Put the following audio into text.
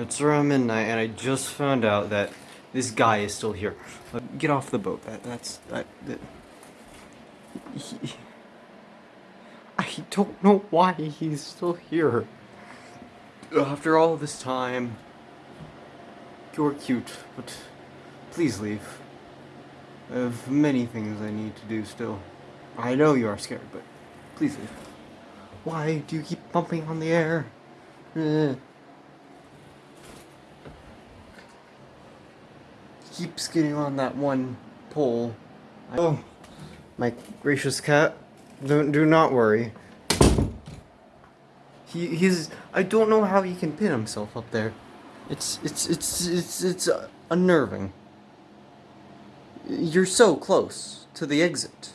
It's around midnight, and I just found out that this guy is still here. Get off the boat. That that's that. that he, I don't know why he's still here. After all this time, you're cute, but please leave. I have many things I need to do still. I know you are scared, but please leave. Why do you keep bumping on the air? Eh. Keeps getting on that one pole. Oh, my gracious cat. Don't do not worry. He he's I don't know how he can pin himself up there. It's it's it's it's it's unnerving. You're so close to the exit.